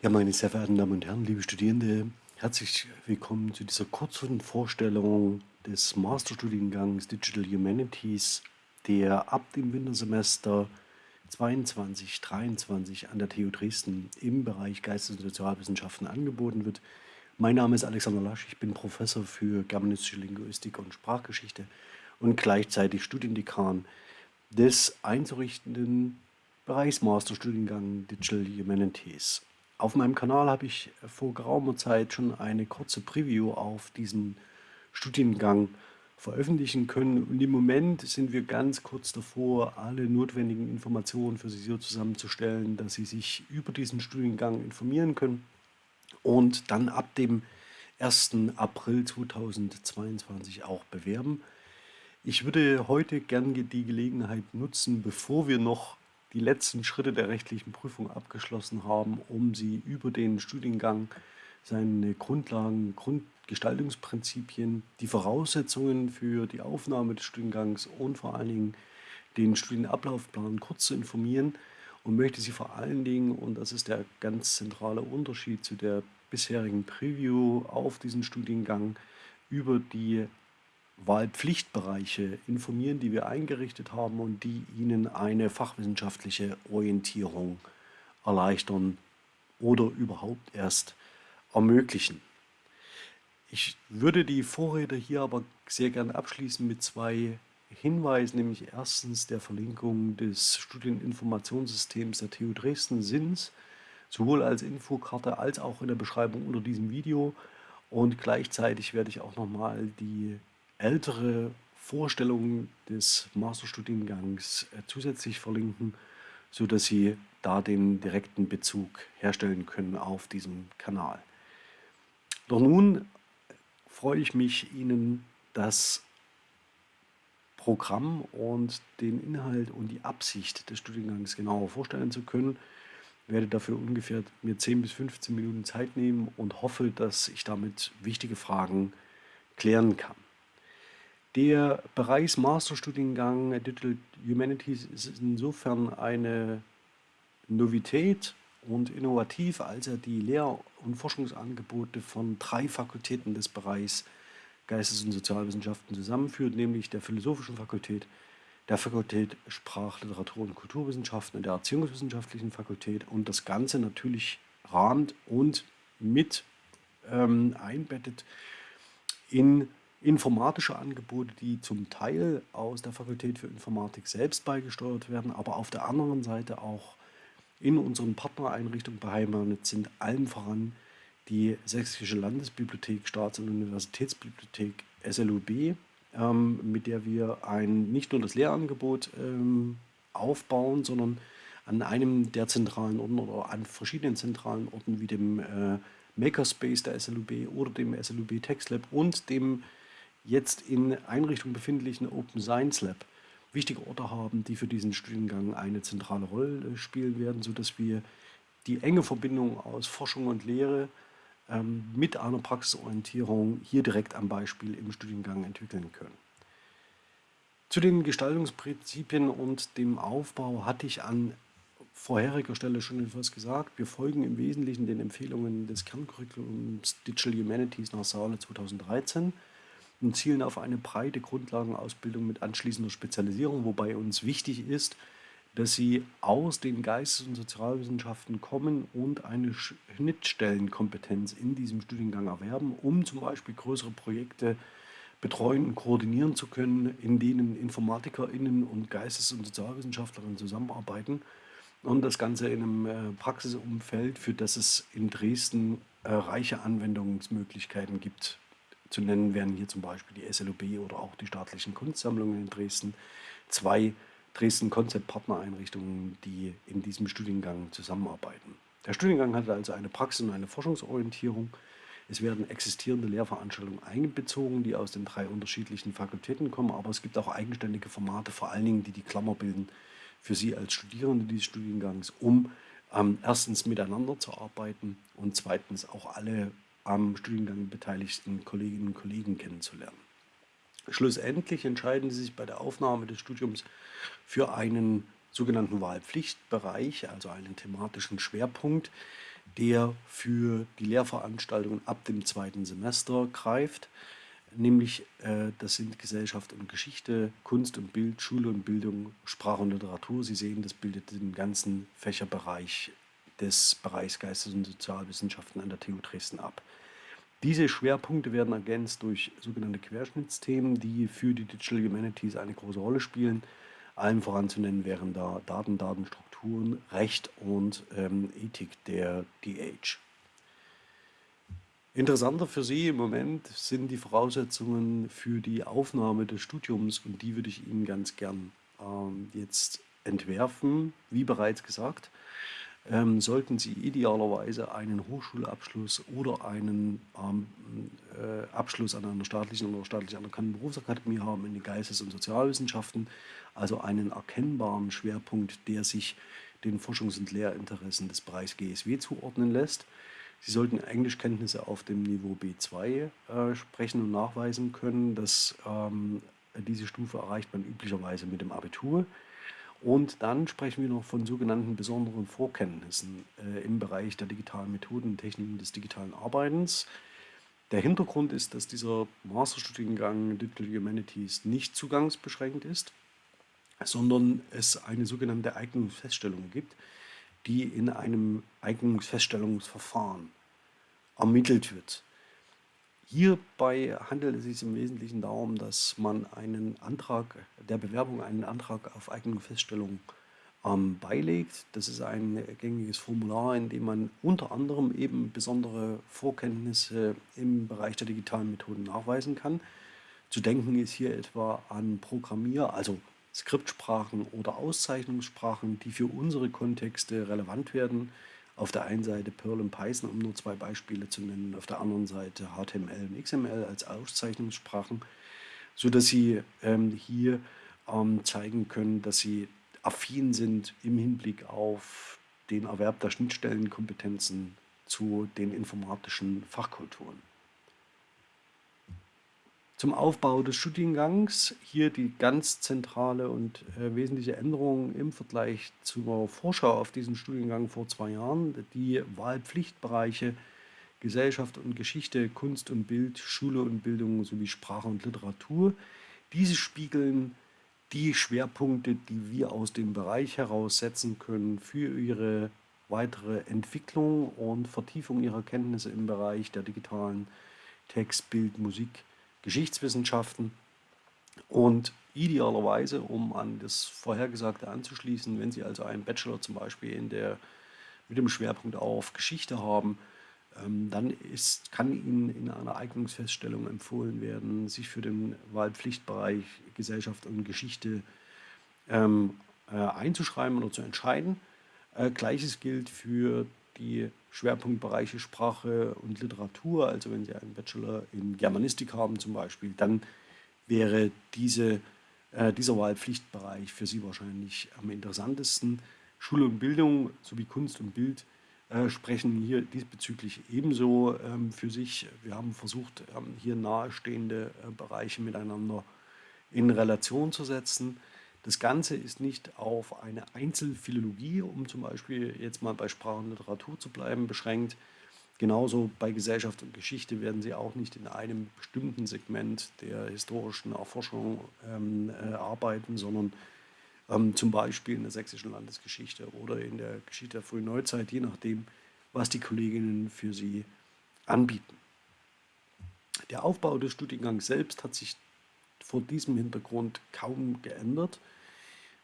Ja, meine sehr verehrten Damen und Herren, liebe Studierende, herzlich willkommen zu dieser kurzen Vorstellung des Masterstudiengangs Digital Humanities, der ab dem Wintersemester 22-23 an der TU Dresden im Bereich Geistes- und Sozialwissenschaften angeboten wird. Mein Name ist Alexander Lasch, ich bin Professor für germanistische Linguistik und Sprachgeschichte und gleichzeitig Studiendekan des einzurichtenden Bereichs Masterstudiengang Digital Humanities. Auf meinem Kanal habe ich vor geraumer Zeit schon eine kurze Preview auf diesen Studiengang veröffentlichen können. Und im Moment sind wir ganz kurz davor, alle notwendigen Informationen für Sie so zusammenzustellen, dass Sie sich über diesen Studiengang informieren können und dann ab dem 1. April 2022 auch bewerben. Ich würde heute gerne die Gelegenheit nutzen, bevor wir noch die letzten Schritte der rechtlichen Prüfung abgeschlossen haben, um sie über den Studiengang seine Grundlagen, Grundgestaltungsprinzipien, die Voraussetzungen für die Aufnahme des Studiengangs und vor allen Dingen den Studienablaufplan kurz zu informieren und möchte Sie vor allen Dingen, und das ist der ganz zentrale Unterschied zu der bisherigen Preview auf diesen Studiengang, über die Wahlpflichtbereiche informieren, die wir eingerichtet haben und die Ihnen eine fachwissenschaftliche Orientierung erleichtern oder überhaupt erst ermöglichen. Ich würde die Vorrede hier aber sehr gerne abschließen mit zwei Hinweisen, nämlich erstens der Verlinkung des Studieninformationssystems der TU Dresden SINS, sowohl als Infokarte als auch in der Beschreibung unter diesem Video. Und gleichzeitig werde ich auch nochmal die ältere Vorstellungen des Masterstudiengangs äh, zusätzlich verlinken, sodass Sie da den direkten Bezug herstellen können auf diesem Kanal. Doch nun freue ich mich, Ihnen das Programm und den Inhalt und die Absicht des Studiengangs genauer vorstellen zu können. Ich werde dafür ungefähr mir 10 bis 15 Minuten Zeit nehmen und hoffe, dass ich damit wichtige Fragen klären kann. Der Bereichs-Masterstudiengang Digital Humanities ist insofern eine Novität und innovativ, als er die Lehr- und Forschungsangebote von drei Fakultäten des Bereichs Geistes- und Sozialwissenschaften zusammenführt, nämlich der Philosophischen Fakultät, der Fakultät Sprach-, Literatur- und Kulturwissenschaften und der Erziehungswissenschaftlichen Fakultät und das Ganze natürlich rahmt und mit ähm, einbettet in informatische Angebote, die zum Teil aus der Fakultät für Informatik selbst beigesteuert werden, aber auf der anderen Seite auch in unseren Partnereinrichtungen beheimatet sind, allem voran die Sächsische Landesbibliothek, Staats- und Universitätsbibliothek SLUB, ähm, mit der wir ein, nicht nur das Lehrangebot ähm, aufbauen, sondern an einem der zentralen Orten oder an verschiedenen zentralen Orten wie dem äh, Makerspace der SLUB oder dem SLUB Text Lab und dem jetzt in Einrichtung befindlichen Open Science Lab wichtige Orte haben, die für diesen Studiengang eine zentrale Rolle spielen werden, sodass wir die enge Verbindung aus Forschung und Lehre ähm, mit einer Praxisorientierung hier direkt am Beispiel im Studiengang entwickeln können. Zu den Gestaltungsprinzipien und dem Aufbau hatte ich an vorheriger Stelle schon etwas gesagt. Wir folgen im Wesentlichen den Empfehlungen des Kerncurriculums Digital Humanities nach Saale 2013 und zielen auf eine breite Grundlagenausbildung mit anschließender Spezialisierung, wobei uns wichtig ist, dass sie aus den Geistes- und Sozialwissenschaften kommen und eine Schnittstellenkompetenz in diesem Studiengang erwerben, um zum Beispiel größere Projekte betreuen und koordinieren zu können, in denen InformatikerInnen und Geistes- und Sozialwissenschaftlerinnen zusammenarbeiten. Und das Ganze in einem äh, Praxisumfeld, für das es in Dresden äh, reiche Anwendungsmöglichkeiten gibt, zu nennen wären hier zum Beispiel die SLOB oder auch die staatlichen Kunstsammlungen in Dresden. Zwei Dresden Konzeptpartnereinrichtungen, die in diesem Studiengang zusammenarbeiten. Der Studiengang hat also eine Praxis- und eine Forschungsorientierung. Es werden existierende Lehrveranstaltungen einbezogen, die aus den drei unterschiedlichen Fakultäten kommen, aber es gibt auch eigenständige Formate, vor allen Dingen, die die Klammer bilden für Sie als Studierende dieses Studiengangs, um ähm, erstens miteinander zu arbeiten und zweitens auch alle am Studiengang beteiligten Kolleginnen und Kollegen kennenzulernen. Schlussendlich entscheiden Sie sich bei der Aufnahme des Studiums für einen sogenannten Wahlpflichtbereich, also einen thematischen Schwerpunkt, der für die Lehrveranstaltungen ab dem zweiten Semester greift. Nämlich, äh, das sind Gesellschaft und Geschichte, Kunst und Bild, Schule und Bildung, Sprache und Literatur. Sie sehen, das bildet den ganzen Fächerbereich des Bereichs Geistes- und Sozialwissenschaften an der TU Dresden ab. Diese Schwerpunkte werden ergänzt durch sogenannte Querschnittsthemen, die für die Digital Humanities eine große Rolle spielen. Allen voran zu nennen wären da Daten, Datenstrukturen, Recht und ähm, Ethik der DH. Interessanter für Sie im Moment sind die Voraussetzungen für die Aufnahme des Studiums und die würde ich Ihnen ganz gern ähm, jetzt entwerfen. Wie bereits gesagt, ähm, sollten Sie idealerweise einen Hochschulabschluss oder einen ähm, äh, Abschluss an einer staatlichen oder staatlich anerkannten Berufsakademie haben in den Geistes- und Sozialwissenschaften, also einen erkennbaren Schwerpunkt, der sich den Forschungs- und Lehrinteressen des Bereichs GSW zuordnen lässt. Sie sollten Englischkenntnisse auf dem Niveau B2 äh, sprechen und nachweisen können. dass ähm, diese Stufe erreicht man üblicherweise mit dem Abitur. Und dann sprechen wir noch von sogenannten besonderen Vorkenntnissen äh, im Bereich der digitalen Methoden und Techniken des digitalen Arbeitens. Der Hintergrund ist, dass dieser Masterstudiengang Digital Humanities nicht zugangsbeschränkt ist, sondern es eine sogenannte Eignungsfeststellung gibt, die in einem Eignungsfeststellungsverfahren ermittelt wird. Hierbei handelt es sich im Wesentlichen darum, dass man einen Antrag der Bewerbung, einen Antrag auf Eignungsfeststellung ähm, beilegt. Das ist ein gängiges Formular, in dem man unter anderem eben besondere Vorkenntnisse im Bereich der digitalen Methoden nachweisen kann. Zu denken ist hier etwa an Programmier-, also Skriptsprachen oder Auszeichnungssprachen, die für unsere Kontexte relevant werden. Auf der einen Seite Perl und Python, um nur zwei Beispiele zu nennen, auf der anderen Seite HTML und XML als Auszeichnungssprachen, sodass Sie ähm, hier ähm, zeigen können, dass Sie affin sind im Hinblick auf den Erwerb der Schnittstellenkompetenzen zu den informatischen Fachkulturen. Zum Aufbau des Studiengangs hier die ganz zentrale und äh, wesentliche Änderung im Vergleich zur Vorschau auf diesen Studiengang vor zwei Jahren. Die Wahlpflichtbereiche Gesellschaft und Geschichte, Kunst und Bild, Schule und Bildung sowie Sprache und Literatur. Diese spiegeln die Schwerpunkte, die wir aus dem Bereich heraus setzen können für ihre weitere Entwicklung und Vertiefung ihrer Kenntnisse im Bereich der digitalen Text, Bild, Musik, Geschichtswissenschaften und idealerweise, um an das Vorhergesagte anzuschließen, wenn Sie also einen Bachelor zum Beispiel in der, mit dem Schwerpunkt auf Geschichte haben, ähm, dann ist, kann Ihnen in einer Eignungsfeststellung empfohlen werden, sich für den Wahlpflichtbereich Gesellschaft und Geschichte ähm, äh, einzuschreiben oder zu entscheiden. Äh, Gleiches gilt für die Schwerpunktbereiche Sprache und Literatur, also wenn Sie einen Bachelor in Germanistik haben zum Beispiel, dann wäre diese, äh, dieser Wahlpflichtbereich für Sie wahrscheinlich am interessantesten. Schule und Bildung sowie Kunst und Bild äh, sprechen hier diesbezüglich ebenso ähm, für sich. Wir haben versucht, ähm, hier nahestehende äh, Bereiche miteinander in Relation zu setzen. Das Ganze ist nicht auf eine Einzelphilologie, um zum Beispiel jetzt mal bei Sprache und Literatur zu bleiben, beschränkt. Genauso bei Gesellschaft und Geschichte werden Sie auch nicht in einem bestimmten Segment der historischen Erforschung ähm, äh, arbeiten, sondern ähm, zum Beispiel in der sächsischen Landesgeschichte oder in der Geschichte der frühen Neuzeit, je nachdem, was die Kolleginnen für Sie anbieten. Der Aufbau des Studiengangs selbst hat sich vor diesem Hintergrund kaum geändert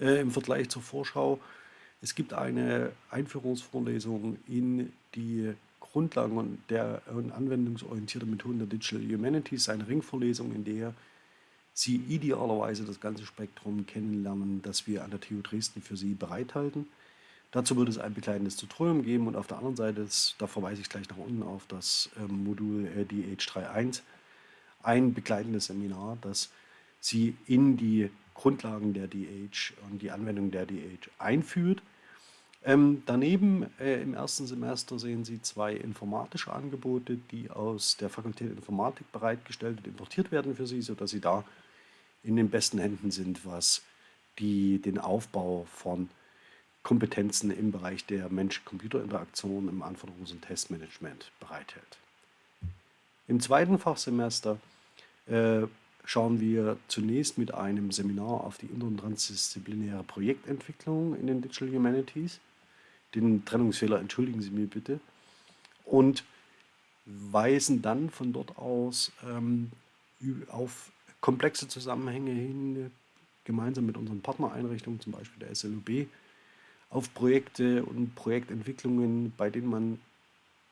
äh, im Vergleich zur Vorschau. Es gibt eine Einführungsvorlesung in die Grundlagen der anwendungsorientierten Methoden der Digital Humanities, eine Ringvorlesung, in der Sie idealerweise das ganze Spektrum kennenlernen, das wir an der TU Dresden für Sie bereithalten. Dazu wird es ein begleitendes Tutorium geben und auf der anderen Seite, ist, da verweise ich gleich nach unten auf das ähm, Modul äh, DH31, ein begleitendes Seminar, das Sie in die Grundlagen der DH und die Anwendung der DH einführt. Ähm, daneben äh, im ersten Semester sehen Sie zwei informatische Angebote, die aus der Fakultät Informatik bereitgestellt und importiert werden für Sie, sodass Sie da in den besten Händen sind, was die, den Aufbau von Kompetenzen im Bereich der Mensch-Computer-Interaktion im Anforderungs- und Testmanagement bereithält. Im zweiten Fachsemester äh, schauen wir zunächst mit einem Seminar auf die inter- und transdisziplinäre Projektentwicklung in den Digital Humanities. Den Trennungsfehler entschuldigen Sie mir bitte. Und weisen dann von dort aus ähm, auf komplexe Zusammenhänge hin, gemeinsam mit unseren Partnereinrichtungen, zum Beispiel der SLUB, auf Projekte und Projektentwicklungen, bei denen man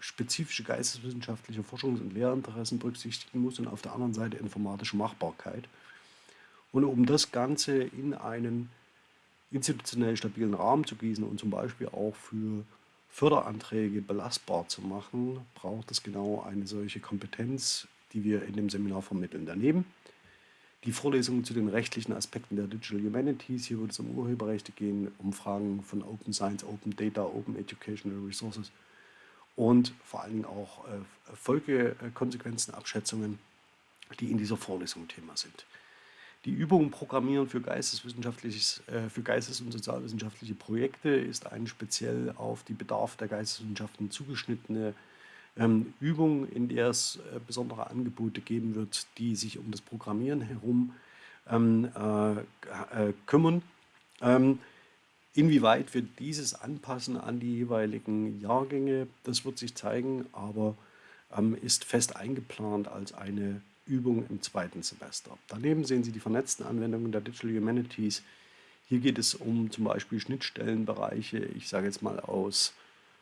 spezifische geisteswissenschaftliche Forschungs- und Lehrinteressen berücksichtigen muss und auf der anderen Seite informatische Machbarkeit. Und um das Ganze in einen institutionell stabilen Rahmen zu gießen und zum Beispiel auch für Förderanträge belastbar zu machen, braucht es genau eine solche Kompetenz, die wir in dem Seminar vermitteln. Daneben die Vorlesungen zu den rechtlichen Aspekten der Digital Humanities. Hier wird es um Urheberrechte gehen, um Fragen von Open Science, Open Data, Open Educational Resources und vor allen Dingen auch äh, Folgekonsequenzenabschätzungen, die in dieser Vorlesung Thema sind. Die Übung Programmieren für, geisteswissenschaftliches, äh, für geistes- und sozialwissenschaftliche Projekte ist eine speziell auf die Bedarfe der Geisteswissenschaften zugeschnittene ähm, Übung, in der es äh, besondere Angebote geben wird, die sich um das Programmieren herum ähm, äh, äh, kümmern. Inwieweit wir dieses anpassen an die jeweiligen Jahrgänge, das wird sich zeigen, aber ähm, ist fest eingeplant als eine Übung im zweiten Semester. Daneben sehen Sie die vernetzten Anwendungen der Digital Humanities. Hier geht es um zum Beispiel Schnittstellenbereiche, ich sage jetzt mal aus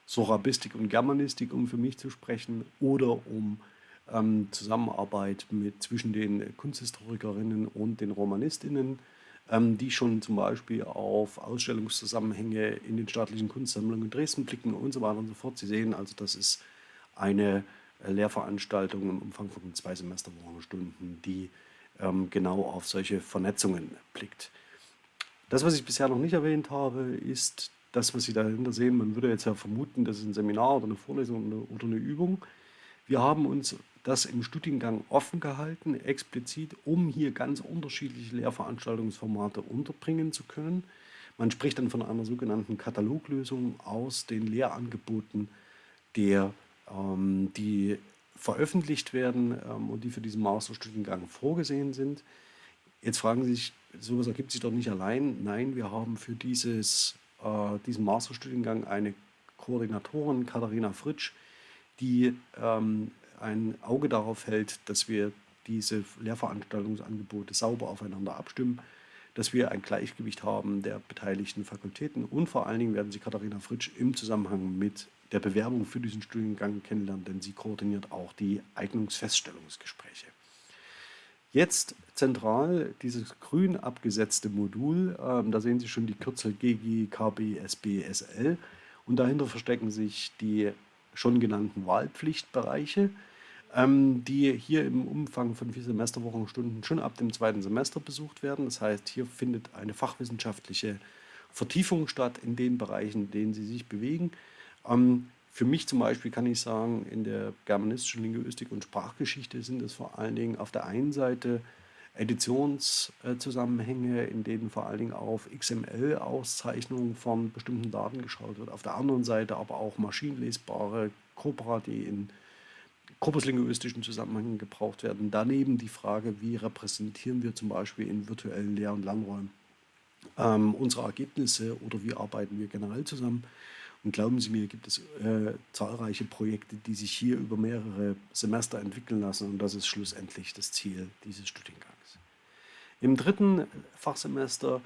Sorabistik und Germanistik, um für mich zu sprechen, oder um ähm, Zusammenarbeit mit, zwischen den Kunsthistorikerinnen und den Romanistinnen, die schon zum Beispiel auf Ausstellungszusammenhänge in den staatlichen Kunstsammlungen in Dresden blicken und so weiter und so fort. Sie sehen also, das ist eine äh, Lehrveranstaltung im Umfang von zwei Semesterwochenstunden, die ähm, genau auf solche Vernetzungen blickt. Das, was ich bisher noch nicht erwähnt habe, ist das, was Sie dahinter sehen, man würde jetzt ja vermuten, das ist ein Seminar oder eine Vorlesung oder eine Übung. Wir haben uns das im Studiengang offen gehalten, explizit, um hier ganz unterschiedliche Lehrveranstaltungsformate unterbringen zu können. Man spricht dann von einer sogenannten Kataloglösung aus den Lehrangeboten, der, ähm, die veröffentlicht werden ähm, und die für diesen Masterstudiengang vorgesehen sind. Jetzt fragen Sie sich, sowas ergibt sich doch nicht allein. Nein, wir haben für dieses äh, diesem Masterstudiengang eine Koordinatorin, Katharina Fritsch, die ähm, ein Auge darauf hält, dass wir diese Lehrveranstaltungsangebote sauber aufeinander abstimmen, dass wir ein Gleichgewicht haben der beteiligten Fakultäten und vor allen Dingen werden Sie Katharina Fritsch im Zusammenhang mit der Bewerbung für diesen Studiengang kennenlernen, denn sie koordiniert auch die Eignungsfeststellungsgespräche. Jetzt zentral dieses grün abgesetzte Modul, ähm, da sehen Sie schon die Kürzel GGKBSBSL und dahinter verstecken sich die schon genannten Wahlpflichtbereiche, die hier im Umfang von vier Semesterwochenstunden schon ab dem zweiten Semester besucht werden. Das heißt, hier findet eine fachwissenschaftliche Vertiefung statt in den Bereichen, in denen Sie sich bewegen. Ähm, für mich zum Beispiel kann ich sagen, in der germanistischen Linguistik und Sprachgeschichte sind es vor allen Dingen auf der einen Seite Editionszusammenhänge, in denen vor allen Dingen auf XML-Auszeichnungen von bestimmten Daten geschaut wird. Auf der anderen Seite aber auch maschinenlesbare Corpora, die in korpuslinguistischen Zusammenhängen gebraucht werden. Daneben die Frage, wie repräsentieren wir zum Beispiel in virtuellen Lehr- und Lernräumen ähm, unsere Ergebnisse oder wie arbeiten wir generell zusammen. Und glauben Sie mir, gibt es äh, zahlreiche Projekte, die sich hier über mehrere Semester entwickeln lassen und das ist schlussendlich das Ziel dieses Studiengangs. Im dritten Fachsemester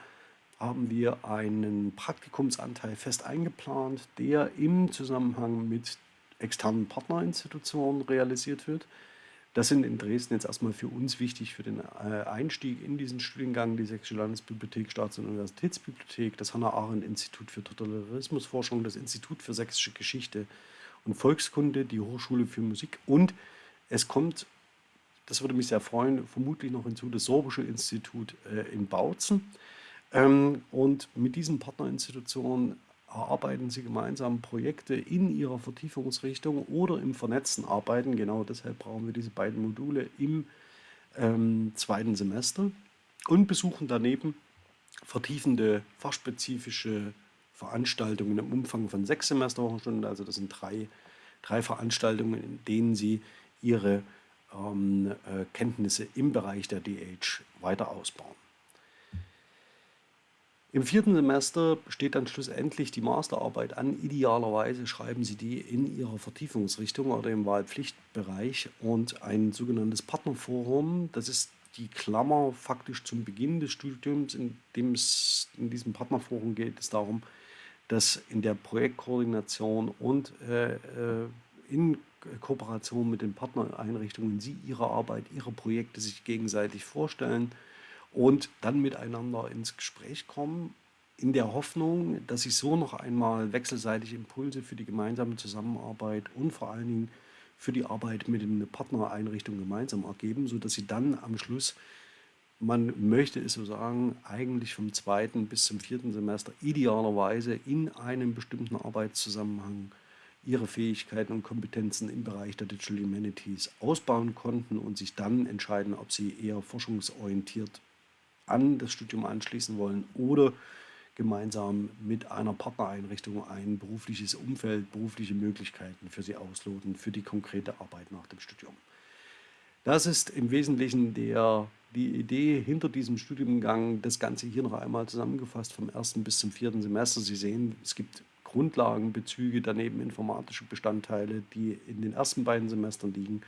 haben wir einen Praktikumsanteil fest eingeplant, der im Zusammenhang mit externen Partnerinstitutionen realisiert wird. Das sind in Dresden jetzt erstmal für uns wichtig für den äh, Einstieg in diesen Studiengang die Sächsische Landesbibliothek, Staats- und Universitätsbibliothek, das Hannah-Arendt-Institut für Totalitarismusforschung, das Institut für Sächsische Geschichte und Volkskunde, die Hochschule für Musik und es kommt, das würde mich sehr freuen, vermutlich noch hinzu, das Sorbische Institut äh, in Bautzen. Ähm, und mit diesen Partnerinstitutionen erarbeiten Sie gemeinsam Projekte in Ihrer Vertiefungsrichtung oder im vernetzten Arbeiten. Genau deshalb brauchen wir diese beiden Module im ähm, zweiten Semester und besuchen daneben vertiefende fachspezifische Veranstaltungen im Umfang von sechs Semesterwochenstunden. Also das sind drei, drei Veranstaltungen, in denen Sie Ihre ähm, äh, Kenntnisse im Bereich der DH weiter ausbauen. Im vierten Semester steht dann schlussendlich die Masterarbeit an. Idealerweise schreiben Sie die in Ihrer Vertiefungsrichtung oder im Wahlpflichtbereich und ein sogenanntes Partnerforum. Das ist die Klammer faktisch zum Beginn des Studiums, in dem es in diesem Partnerforum geht es darum, dass in der Projektkoordination und äh, äh in Kooperation mit den Partnereinrichtungen Sie Ihre Arbeit, Ihre Projekte sich gegenseitig vorstellen und dann miteinander ins Gespräch kommen, in der Hoffnung, dass sich so noch einmal wechselseitig Impulse für die gemeinsame Zusammenarbeit und vor allen Dingen für die Arbeit mit den Partnereinrichtungen gemeinsam ergeben, sodass sie dann am Schluss, man möchte es so sagen, eigentlich vom zweiten bis zum vierten Semester idealerweise in einem bestimmten Arbeitszusammenhang ihre Fähigkeiten und Kompetenzen im Bereich der Digital Humanities ausbauen konnten und sich dann entscheiden, ob sie eher forschungsorientiert an das Studium anschließen wollen oder gemeinsam mit einer Partnereinrichtung ein berufliches Umfeld, berufliche Möglichkeiten für sie ausloten, für die konkrete Arbeit nach dem Studium. Das ist im Wesentlichen der, die Idee hinter diesem Studiengang. Das Ganze hier noch einmal zusammengefasst vom ersten bis zum vierten Semester. Sie sehen, es gibt Grundlagenbezüge, daneben informatische Bestandteile, die in den ersten beiden Semestern liegen.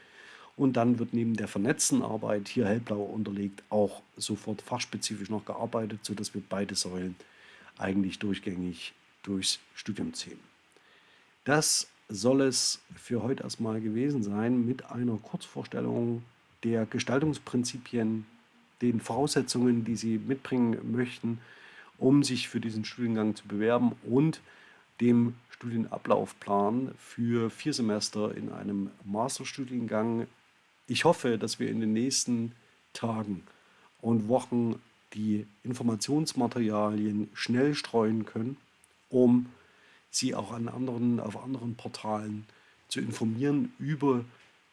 Und dann wird neben der vernetzten Arbeit, hier hellblau unterlegt, auch sofort fachspezifisch noch gearbeitet, sodass wir beide Säulen eigentlich durchgängig durchs Studium ziehen. Das soll es für heute erstmal gewesen sein mit einer Kurzvorstellung der Gestaltungsprinzipien, den Voraussetzungen, die Sie mitbringen möchten, um sich für diesen Studiengang zu bewerben und dem Studienablaufplan für vier Semester in einem Masterstudiengang ich hoffe, dass wir in den nächsten Tagen und Wochen die Informationsmaterialien schnell streuen können, um sie auch an anderen, auf anderen Portalen zu informieren über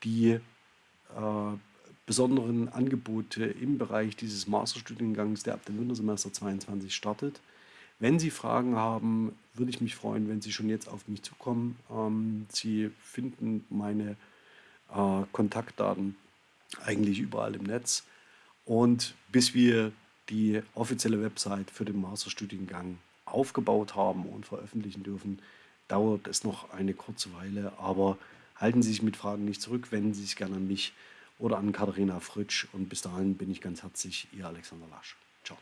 die äh, besonderen Angebote im Bereich dieses Masterstudiengangs, der ab dem Wintersemester 22 startet. Wenn Sie Fragen haben, würde ich mich freuen, wenn Sie schon jetzt auf mich zukommen. Ähm, Sie finden meine äh, Kontaktdaten eigentlich überall im Netz. Und bis wir die offizielle Website für den Masterstudiengang aufgebaut haben und veröffentlichen dürfen, dauert es noch eine kurze Weile. Aber halten Sie sich mit Fragen nicht zurück, wenden Sie sich gerne an mich oder an Katharina Fritsch. Und bis dahin bin ich ganz herzlich Ihr Alexander Lasch. Ciao.